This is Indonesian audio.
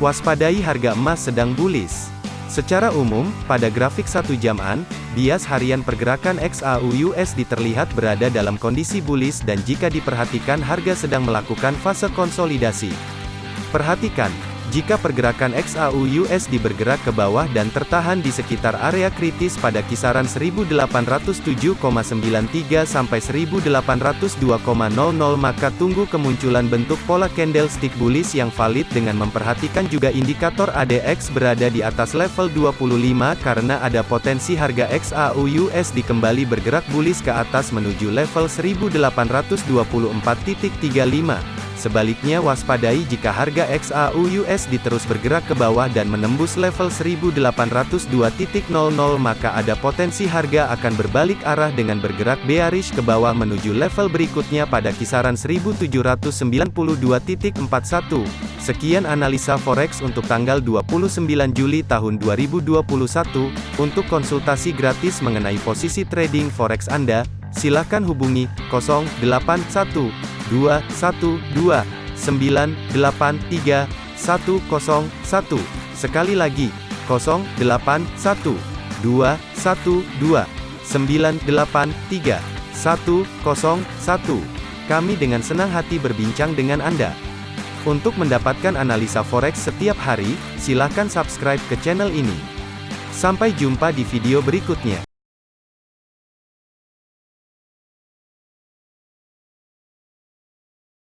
Waspadai harga emas sedang bullish. Secara umum, pada grafik satu jaman, bias harian pergerakan XAU USD terlihat berada dalam kondisi bullish dan jika diperhatikan harga sedang melakukan fase konsolidasi. Perhatikan, jika pergerakan XAU USD bergerak ke bawah dan tertahan di sekitar area kritis pada kisaran 1807,93 sampai 1802,00 maka tunggu kemunculan bentuk pola candlestick bullish yang valid dengan memperhatikan juga indikator ADX berada di atas level 25 karena ada potensi harga XAU USD kembali bergerak bullish ke atas menuju level 1824.35. Sebaliknya waspadai jika harga XAU USD terus bergerak ke bawah dan menembus level 1802.00 maka ada potensi harga akan berbalik arah dengan bergerak bearish ke bawah menuju level berikutnya pada kisaran 1792.41. Sekian analisa forex untuk tanggal 29 Juli tahun 2021. Untuk konsultasi gratis mengenai posisi trading forex Anda, silakan hubungi 081 dua satu dua sembilan delapan tiga satu kosong satu sekali lagi kosong delapan satu dua satu dua sembilan delapan tiga satu kosong satu kami dengan senang hati berbincang dengan Anda. Untuk mendapatkan analisa forex setiap hari, silakan subscribe ke channel ini. Sampai jumpa di video berikutnya.